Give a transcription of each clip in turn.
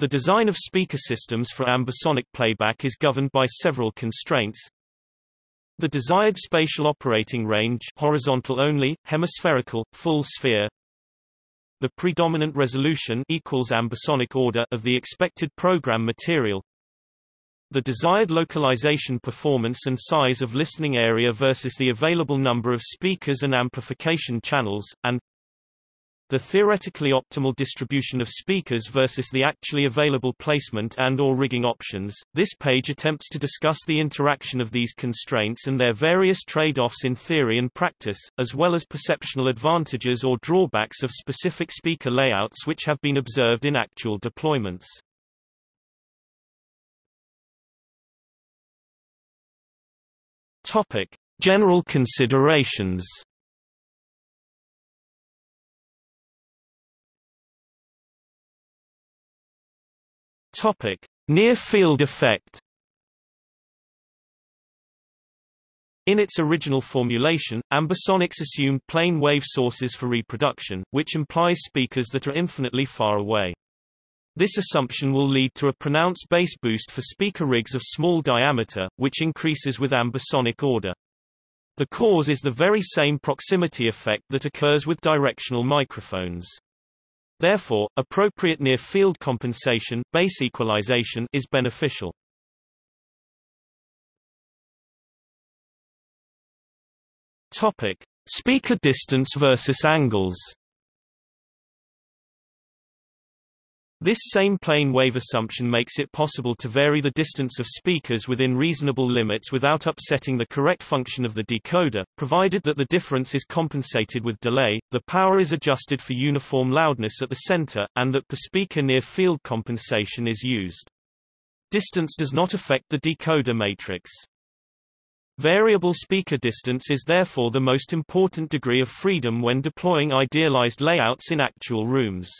The design of speaker systems for ambisonic playback is governed by several constraints. The desired spatial operating range horizontal only, hemispherical, full sphere. The predominant resolution equals ambisonic order of the expected program material. The desired localization performance and size of listening area versus the available number of speakers and amplification channels, and the theoretically optimal distribution of speakers versus the actually available placement and or rigging options. This page attempts to discuss the interaction of these constraints and their various trade-offs in theory and practice, as well as perceptual advantages or drawbacks of specific speaker layouts which have been observed in actual deployments. Topic: General considerations. Topic: Near field effect. In its original formulation, ambisonics assumed plane wave sources for reproduction, which implies speakers that are infinitely far away. This assumption will lead to a pronounced bass boost for speaker rigs of small diameter, which increases with ambisonic order. The cause is the very same proximity effect that occurs with directional microphones. Therefore, appropriate near-field compensation bass equalization is beneficial. Topic: Speaker distance versus angles. This same plane wave assumption makes it possible to vary the distance of speakers within reasonable limits without upsetting the correct function of the decoder, provided that the difference is compensated with delay, the power is adjusted for uniform loudness at the center, and that per speaker near field compensation is used. Distance does not affect the decoder matrix. Variable speaker distance is therefore the most important degree of freedom when deploying idealized layouts in actual rooms.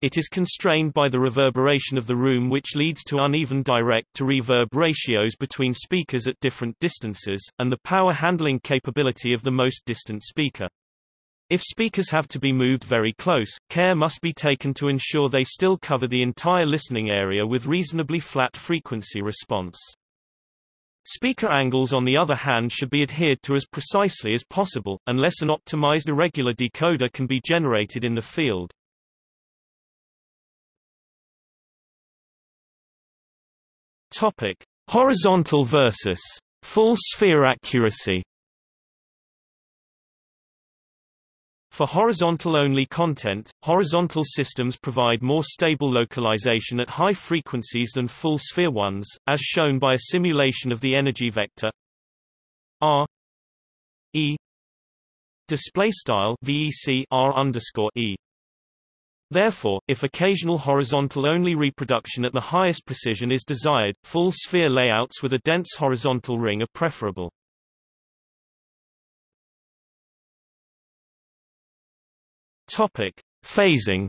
It is constrained by the reverberation of the room which leads to uneven direct-to-reverb ratios between speakers at different distances, and the power handling capability of the most distant speaker. If speakers have to be moved very close, care must be taken to ensure they still cover the entire listening area with reasonably flat frequency response. Speaker angles on the other hand should be adhered to as precisely as possible, unless an optimized irregular decoder can be generated in the field. Topic: Horizontal versus full sphere accuracy. For horizontal-only content, horizontal systems provide more stable localization at high frequencies than full-sphere ones, as shown by a simulation of the energy vector r e display style vec r underscore e. Therefore, if occasional horizontal-only reproduction at the highest precision is desired, full sphere layouts with a dense horizontal ring are preferable. Topic: Phasing.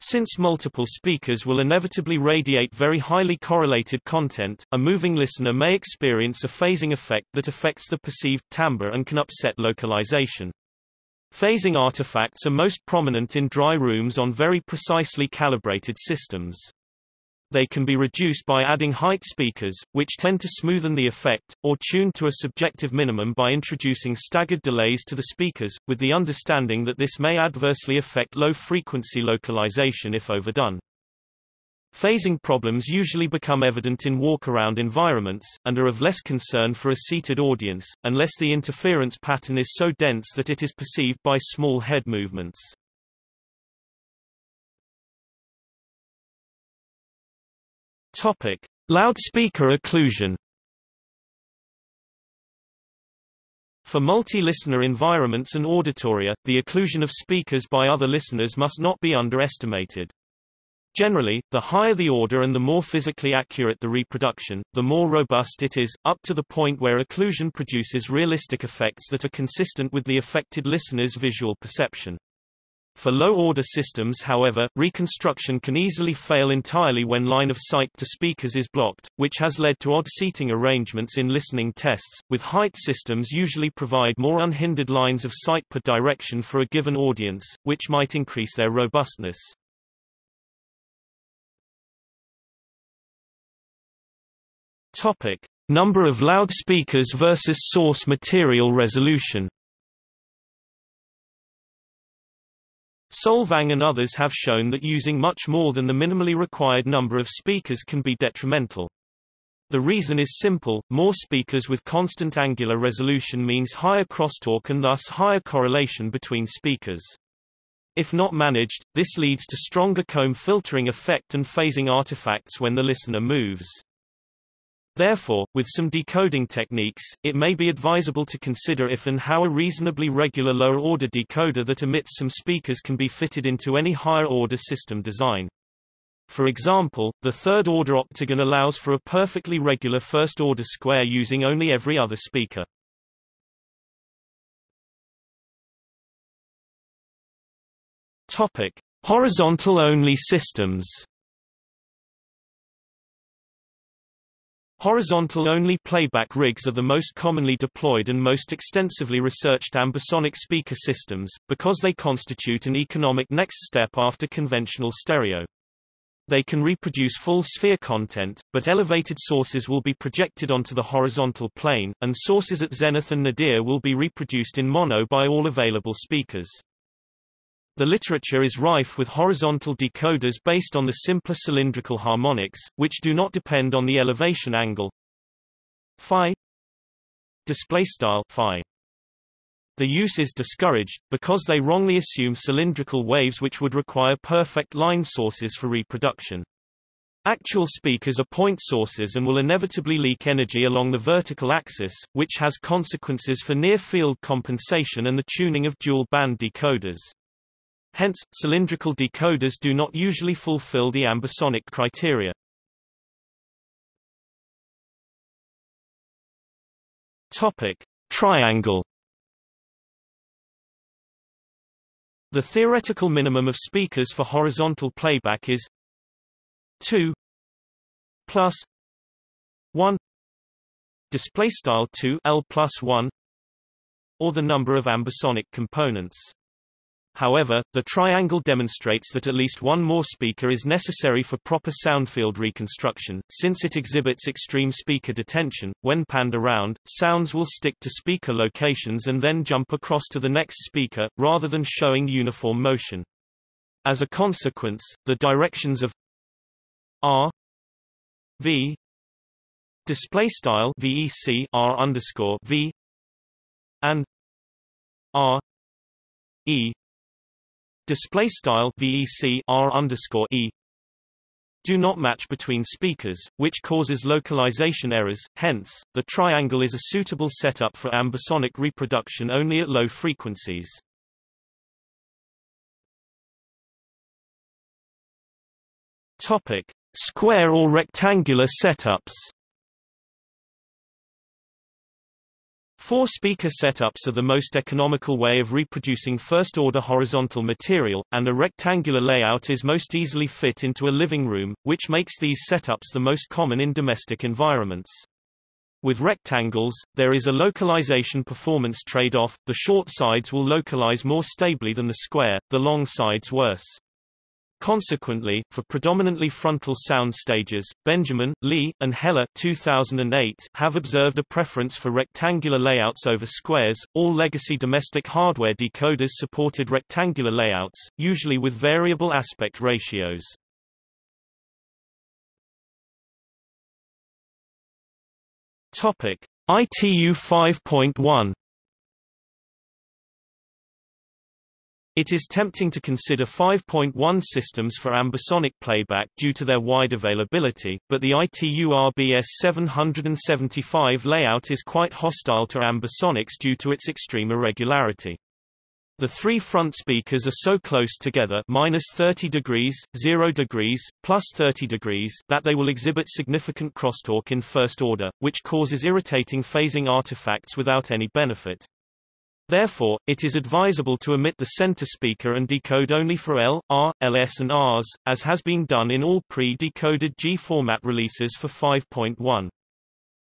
Since multiple speakers will inevitably radiate very highly correlated content, a moving listener may experience a phasing effect that affects the perceived timbre and can upset localization. Phasing artifacts are most prominent in dry rooms on very precisely calibrated systems. They can be reduced by adding height speakers, which tend to smoothen the effect, or tuned to a subjective minimum by introducing staggered delays to the speakers, with the understanding that this may adversely affect low-frequency localization if overdone. Phasing problems usually become evident in walk-around environments, and are of less concern for a seated audience, unless the interference pattern is so dense that it is perceived by small head movements. Topic: Loudspeaker occlusion. For multi-listener environments and auditoria, the occlusion of speakers by other listeners must not be underestimated. Generally, the higher the order and the more physically accurate the reproduction, the more robust it is, up to the point where occlusion produces realistic effects that are consistent with the affected listener's visual perception. For low-order systems however, reconstruction can easily fail entirely when line of sight to speakers is blocked, which has led to odd seating arrangements in listening tests, with height systems usually provide more unhindered lines of sight per direction for a given audience, which might increase their robustness. Topic. Number of loudspeakers versus source material resolution Solvang and others have shown that using much more than the minimally required number of speakers can be detrimental. The reason is simple, more speakers with constant angular resolution means higher crosstalk and thus higher correlation between speakers. If not managed, this leads to stronger comb filtering effect and phasing artifacts when the listener moves. Therefore, with some decoding techniques, it may be advisable to consider if and how a reasonably regular lower-order decoder that emits some speakers can be fitted into any higher-order system design. For example, the third-order octagon allows for a perfectly regular first-order square using only every other speaker. Topic: Horizontal-only systems. Horizontal-only playback rigs are the most commonly deployed and most extensively researched ambisonic speaker systems, because they constitute an economic next step after conventional stereo. They can reproduce full sphere content, but elevated sources will be projected onto the horizontal plane, and sources at zenith and nadir will be reproduced in mono by all available speakers. The literature is rife with horizontal decoders based on the simpler cylindrical harmonics, which do not depend on the elevation angle phi display style phi. The use is discouraged, because they wrongly assume cylindrical waves which would require perfect line sources for reproduction. Actual speakers are point sources and will inevitably leak energy along the vertical axis, which has consequences for near-field compensation and the tuning of dual-band decoders. Hence, cylindrical decoders do not usually fulfill the ambisonic criteria. Topic: Triangle. The theoretical minimum of speakers for horizontal playback is 2 plus 1 display style 2 L plus 1 or the number of ambisonic components. However, the triangle demonstrates that at least one more speaker is necessary for proper soundfield reconstruction, since it exhibits extreme speaker detention. When panned around, sounds will stick to speaker locations and then jump across to the next speaker, rather than showing uniform motion. As a consequence, the directions of R V display style VEC R underscore V and R E display style VEC R underscore E do not match between speakers, which causes localization errors, hence, the triangle is a suitable setup for ambisonic reproduction only at low frequencies. Topic. Square or rectangular setups Four-speaker setups are the most economical way of reproducing first-order horizontal material, and a rectangular layout is most easily fit into a living room, which makes these setups the most common in domestic environments. With rectangles, there is a localization performance trade-off, the short sides will localize more stably than the square, the long sides worse. Consequently, for predominantly frontal sound stages, Benjamin, Lee, and Heller 2008 have observed a preference for rectangular layouts over squares. All legacy domestic hardware decoders supported rectangular layouts, usually with variable aspect ratios. Topic: ITU 5.1 It is tempting to consider 5.1 systems for ambisonic playback due to their wide availability, but the ITU RBS 775 layout is quite hostile to ambisonics due to its extreme irregularity. The three front speakers are so close together minus 30 degrees, 0 degrees, plus 30 degrees that they will exhibit significant crosstalk in first order, which causes irritating phasing artifacts without any benefit. Therefore, it is advisable to omit the center speaker and decode only for L, R, LS and Rs, as has been done in all pre-decoded G format releases for 5.1.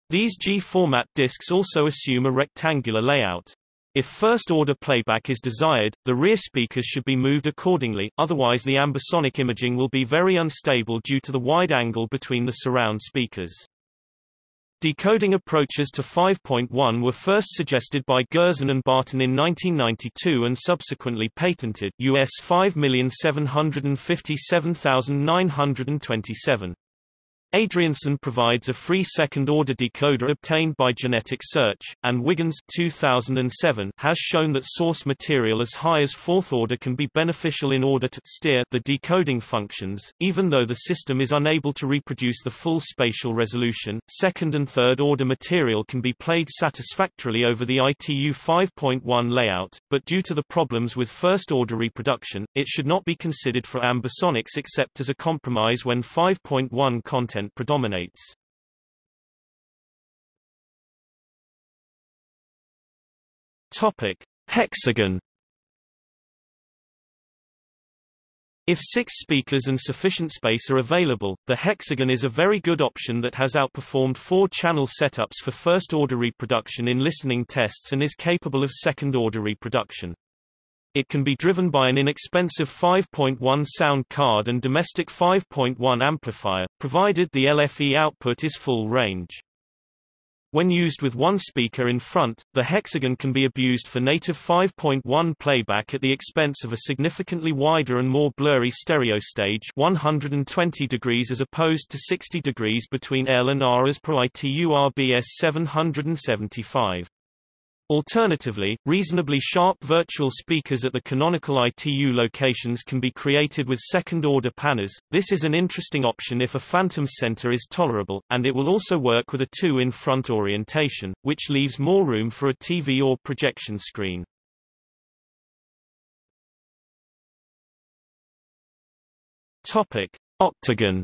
These G format discs also assume a rectangular layout. If first-order playback is desired, the rear speakers should be moved accordingly, otherwise the ambisonic imaging will be very unstable due to the wide angle between the surround speakers. Decoding approaches to 5.1 were first suggested by Gerzon and Barton in 1992 and subsequently patented US 5757927. Adriaensen provides a free second-order decoder obtained by genetic search, and Wiggins 2007 has shown that source material as high as fourth order can be beneficial in order to steer the decoding functions, even though the system is unable to reproduce the full spatial resolution. Second and third order material can be played satisfactorily over the ITU 5.1 layout, but due to the problems with first order reproduction, it should not be considered for ambisonics except as a compromise when 5.1 content content predominates. Topic: Hexagon If six speakers and sufficient space are available, the hexagon is a very good option that has outperformed four-channel setups for first-order reproduction in listening tests and is capable of second-order reproduction. It can be driven by an inexpensive 5.1 sound card and domestic 5.1 amplifier, provided the LFE output is full range. When used with one speaker in front, the hexagon can be abused for native 5.1 playback at the expense of a significantly wider and more blurry stereo stage 120 degrees as opposed to 60 degrees between L and R as per ITU RBS 775. Alternatively, reasonably sharp virtual speakers at the canonical ITU locations can be created with second-order panners. This is an interesting option if a phantom center is tolerable, and it will also work with a two-in-front orientation, which leaves more room for a TV or projection screen. Topic: Octagon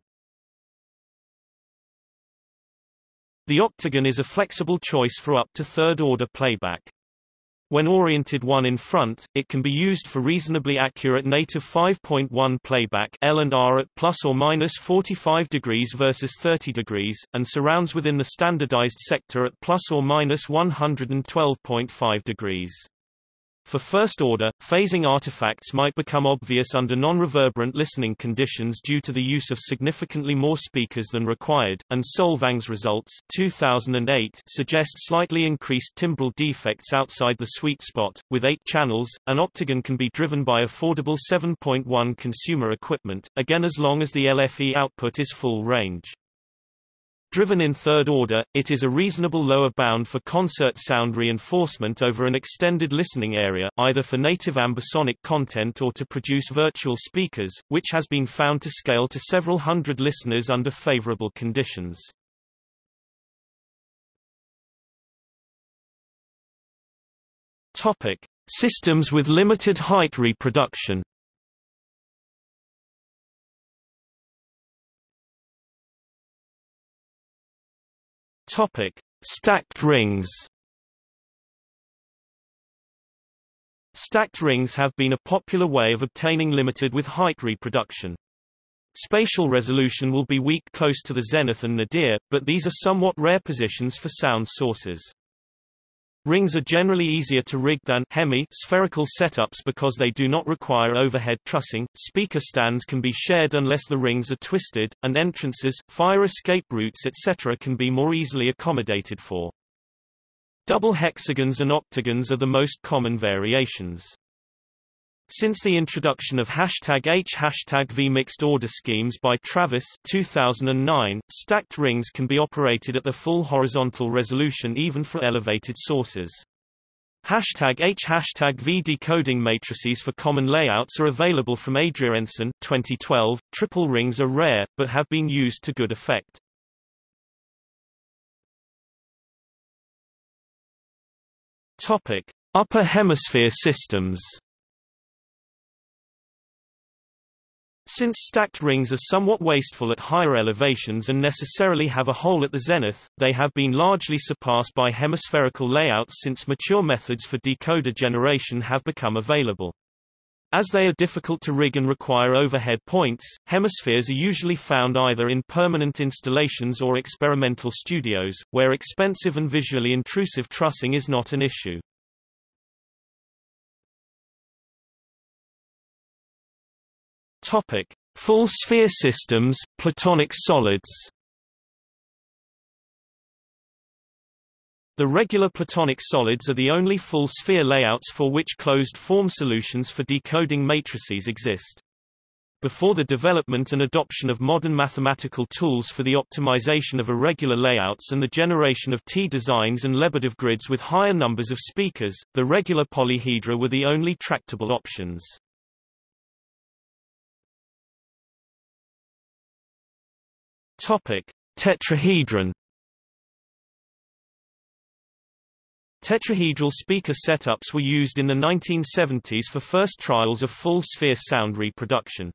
The octagon is a flexible choice for up to third-order playback. When oriented one in front, it can be used for reasonably accurate native 5.1 playback L and R at plus or minus 45 degrees versus 30 degrees, and surrounds within the standardized sector at plus or minus 112.5 degrees. For first order, phasing artifacts might become obvious under non-reverberant listening conditions due to the use of significantly more speakers than required, and Solvang's results 2008 suggest slightly increased timbral defects outside the sweet spot. With eight channels, an octagon can be driven by affordable 7.1 consumer equipment, again as long as the LFE output is full range. Driven in third order, it is a reasonable lower bound for concert sound reinforcement over an extended listening area, either for native ambisonic content or to produce virtual speakers, which has been found to scale to several hundred listeners under favorable conditions. Topic: Systems with limited height reproduction. Topic: Stacked rings. Stacked rings have been a popular way of obtaining limited with height reproduction. Spatial resolution will be weak close to the zenith and nadir, but these are somewhat rare positions for sound sources. Rings are generally easier to rig than hemi spherical setups because they do not require overhead trussing, speaker stands can be shared unless the rings are twisted, and entrances, fire escape routes etc. can be more easily accommodated for. Double hexagons and octagons are the most common variations. Since the introduction of hashtag H hashtag V mixed order schemes by Travis 2009, stacked rings can be operated at the full horizontal resolution even for elevated sources. Hashtag H hashtag V decoding matrices for common layouts are available from Adriaensen 2012. Triple rings are rare, but have been used to good effect. Topic: Upper Hemisphere systems. Since stacked rings are somewhat wasteful at higher elevations and necessarily have a hole at the zenith, they have been largely surpassed by hemispherical layouts since mature methods for decoder generation have become available. As they are difficult to rig and require overhead points, hemispheres are usually found either in permanent installations or experimental studios, where expensive and visually intrusive trussing is not an issue. Topic: Full sphere systems, platonic solids. The regular platonic solids are the only full sphere layouts for which closed-form solutions for decoding matrices exist. Before the development and adoption of modern mathematical tools for the optimization of irregular layouts and the generation of T-designs and Lebedev grids with higher numbers of speakers, the regular polyhedra were the only tractable options. Topic: Tetrahedron. Tetrahedral speaker setups were used in the 1970s for first trials of full-sphere sound reproduction.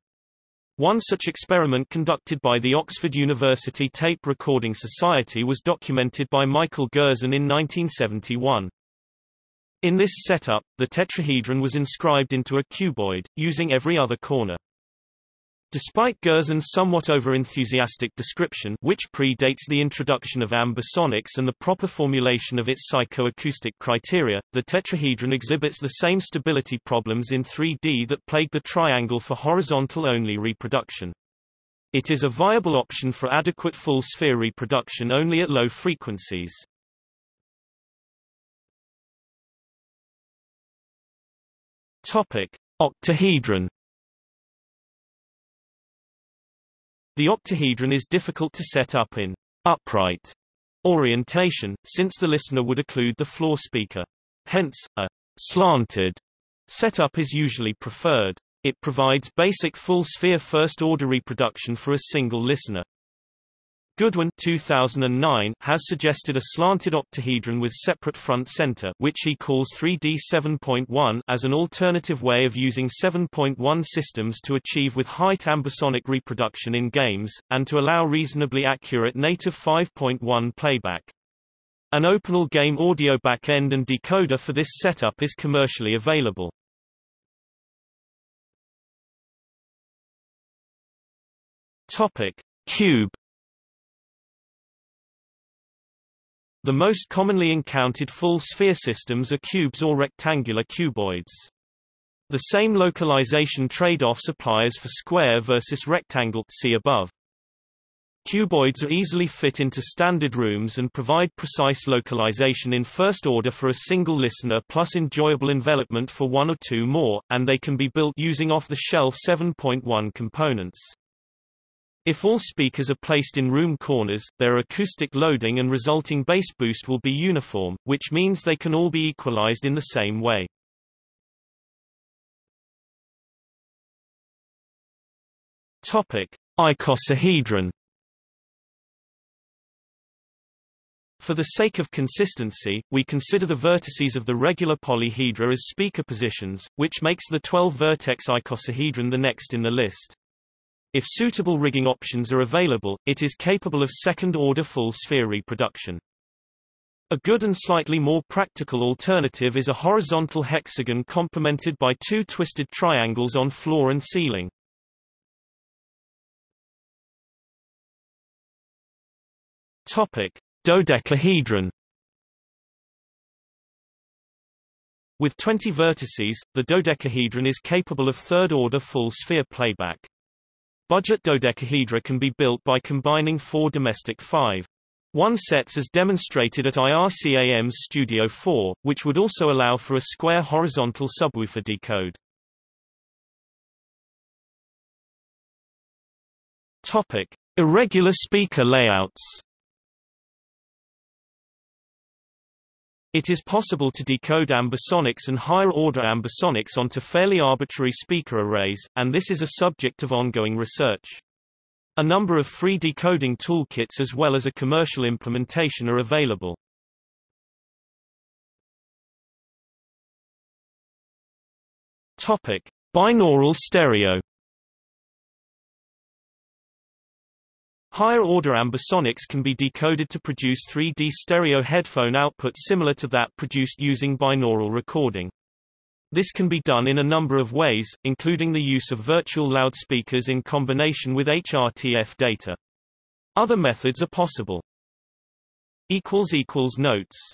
One such experiment conducted by the Oxford University Tape Recording Society was documented by Michael Gerzon in 1971. In this setup, the tetrahedron was inscribed into a cuboid, using every other corner. Despite Gerzon's somewhat over-enthusiastic description which predates the introduction of ambisonics and the proper formulation of its psychoacoustic criteria, the tetrahedron exhibits the same stability problems in 3D that plagued the triangle for horizontal-only reproduction. It is a viable option for adequate full-sphere reproduction only at low frequencies. Topic: Octahedron The octahedron is difficult to set up in upright orientation, since the listener would occlude the floor speaker. Hence, a slanted setup is usually preferred. It provides basic full-sphere first-order reproduction for a single listener. Goodwin 2009 has suggested a slanted octahedron with separate front center which he calls 3D 7.1 as an alternative way of using 7.1 systems to achieve with height ambisonic reproduction in games, and to allow reasonably accurate native 5.1 playback. An OpenAL game audio backend and decoder for this setup is commercially available. Topic. Cube The most commonly encountered full-sphere systems are cubes or rectangular cuboids. The same localization trade-offs apply as for square versus rectangle see above. Cuboids are easily fit into standard rooms and provide precise localization in first order for a single listener plus enjoyable envelopment for one or two more, and they can be built using off-the-shelf 7.1 components. If all speakers are placed in room corners, their acoustic loading and resulting bass boost will be uniform, which means they can all be equalized in the same way. Topic: Icosahedron For the sake of consistency, we consider the vertices of the regular polyhedra as speaker positions, which makes the 12-vertex icosahedron the next in the list. If suitable rigging options are available, it is capable of second-order full-sphere reproduction. A good and slightly more practical alternative is a horizontal hexagon complemented by two twisted triangles on floor and ceiling. – Topic. Dodecahedron With 20 vertices, the dodecahedron is capable of third-order full-sphere playback. Budget dodecahedra can be built by combining four domestic 5. 1 sets as demonstrated at IRCAM's Studio 4, which would also allow for a square horizontal subwoofer decode. Topic: Irregular speaker layouts. It is possible to decode ambisonics and higher-order ambisonics onto fairly arbitrary speaker arrays, and this is a subject of ongoing research. A number of free decoding toolkits as well as a commercial implementation are available. Topic: Binaural stereo Higher-order ambisonics can be decoded to produce 3D stereo headphone output similar to that produced using binaural recording. This can be done in a number of ways, including the use of virtual loudspeakers in combination with HRTF data. Other methods are possible. Notes